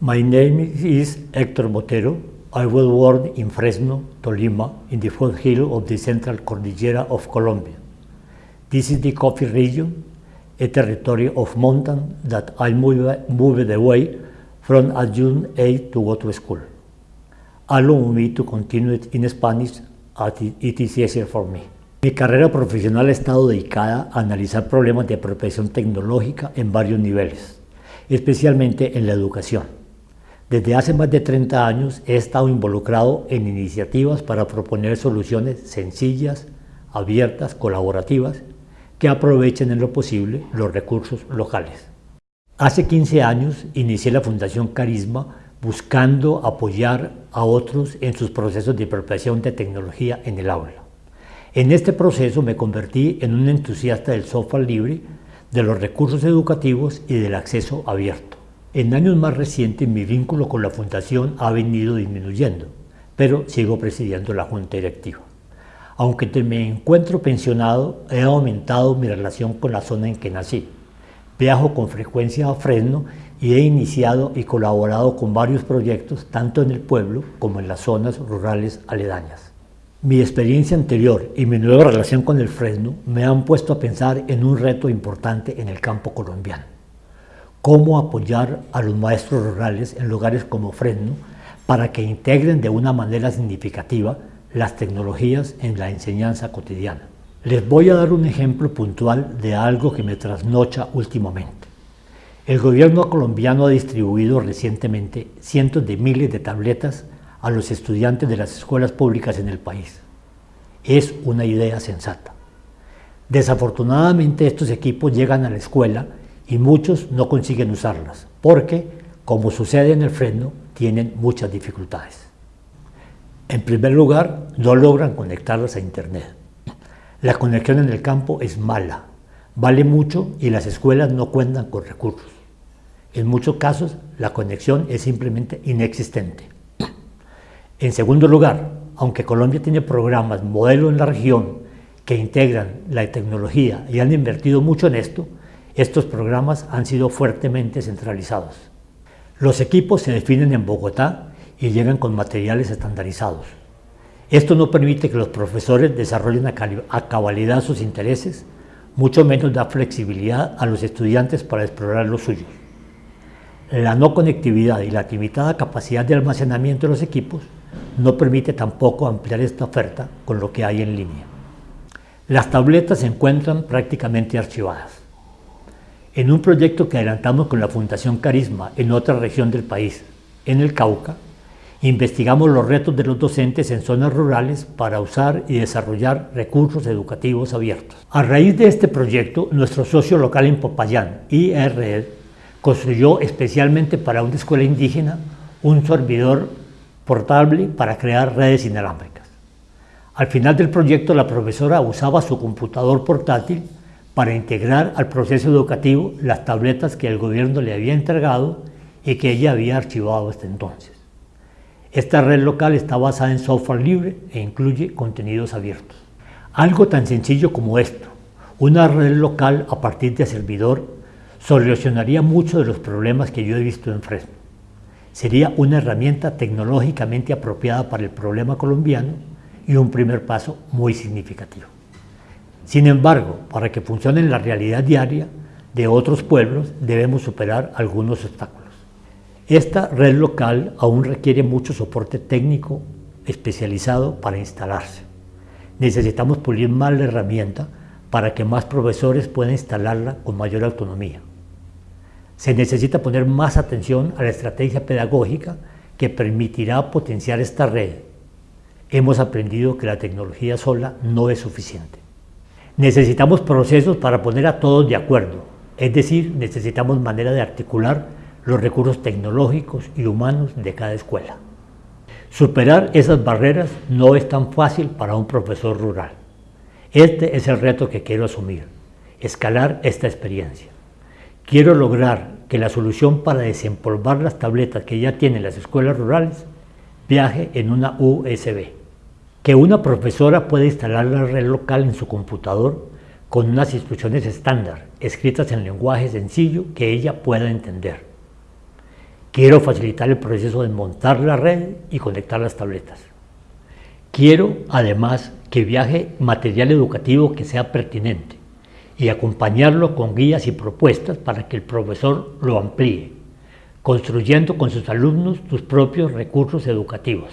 My name is Héctor Botero. I was born in Fresno, Tolima, in the foothill of the Central Cordillera of Colombia. This is the coffee region, a territory of mountain that I moved, moved away from at June 8 to go to school. Allow me to continue in Spanish as it is easier for me. Mi carrera profesional ha estado dedicada a analizar problemas de apropiación tecnológica en varios niveles, especialmente en la educación. Desde hace más de 30 años he estado involucrado en iniciativas para proponer soluciones sencillas, abiertas, colaborativas, que aprovechen en lo posible los recursos locales. Hace 15 años inicié la Fundación Carisma buscando apoyar a otros en sus procesos de apropiación de tecnología en el aula. En este proceso me convertí en un entusiasta del software libre, de los recursos educativos y del acceso abierto. En años más recientes mi vínculo con la Fundación ha venido disminuyendo, pero sigo presidiendo la Junta Directiva. Aunque me encuentro pensionado, he aumentado mi relación con la zona en que nací. Viajo con frecuencia a Fresno y he iniciado y colaborado con varios proyectos tanto en el pueblo como en las zonas rurales aledañas. Mi experiencia anterior y mi nueva relación con el Fresno me han puesto a pensar en un reto importante en el campo colombiano cómo apoyar a los maestros rurales en lugares como Fresno para que integren de una manera significativa las tecnologías en la enseñanza cotidiana. Les voy a dar un ejemplo puntual de algo que me trasnocha últimamente. El gobierno colombiano ha distribuido recientemente cientos de miles de tabletas a los estudiantes de las escuelas públicas en el país. Es una idea sensata. Desafortunadamente estos equipos llegan a la escuela y muchos no consiguen usarlas porque, como sucede en el freno, tienen muchas dificultades. En primer lugar, no logran conectarlas a Internet. La conexión en el campo es mala, vale mucho y las escuelas no cuentan con recursos. En muchos casos, la conexión es simplemente inexistente. En segundo lugar, aunque Colombia tiene programas modelo en la región que integran la tecnología y han invertido mucho en esto, estos programas han sido fuertemente centralizados. Los equipos se definen en Bogotá y llegan con materiales estandarizados. Esto no permite que los profesores desarrollen a cabalidad sus intereses, mucho menos da flexibilidad a los estudiantes para explorar los suyos. La no conectividad y la limitada capacidad de almacenamiento de los equipos no permite tampoco ampliar esta oferta con lo que hay en línea. Las tabletas se encuentran prácticamente archivadas. En un proyecto que adelantamos con la Fundación Carisma en otra región del país, en el Cauca, investigamos los retos de los docentes en zonas rurales para usar y desarrollar recursos educativos abiertos. A raíz de este proyecto, nuestro socio local en Popayán, IRED, construyó especialmente para una escuela indígena un servidor portable para crear redes inalámbricas. Al final del proyecto, la profesora usaba su computador portátil para integrar al proceso educativo las tabletas que el gobierno le había entregado y que ella había archivado hasta entonces. Esta red local está basada en software libre e incluye contenidos abiertos. Algo tan sencillo como esto, una red local a partir de servidor, solucionaría muchos de los problemas que yo he visto en Fresno. Sería una herramienta tecnológicamente apropiada para el problema colombiano y un primer paso muy significativo. Sin embargo, para que funcione en la realidad diaria de otros pueblos, debemos superar algunos obstáculos. Esta red local aún requiere mucho soporte técnico especializado para instalarse. Necesitamos pulir más la herramienta para que más profesores puedan instalarla con mayor autonomía. Se necesita poner más atención a la estrategia pedagógica que permitirá potenciar esta red. Hemos aprendido que la tecnología sola no es suficiente. Necesitamos procesos para poner a todos de acuerdo, es decir, necesitamos manera de articular los recursos tecnológicos y humanos de cada escuela. Superar esas barreras no es tan fácil para un profesor rural. Este es el reto que quiero asumir, escalar esta experiencia. Quiero lograr que la solución para desempolvar las tabletas que ya tienen las escuelas rurales viaje en una USB que una profesora puede instalar la red local en su computador con unas instrucciones estándar, escritas en lenguaje sencillo que ella pueda entender. Quiero facilitar el proceso de montar la red y conectar las tabletas. Quiero, además, que viaje material educativo que sea pertinente y acompañarlo con guías y propuestas para que el profesor lo amplíe, construyendo con sus alumnos sus propios recursos educativos.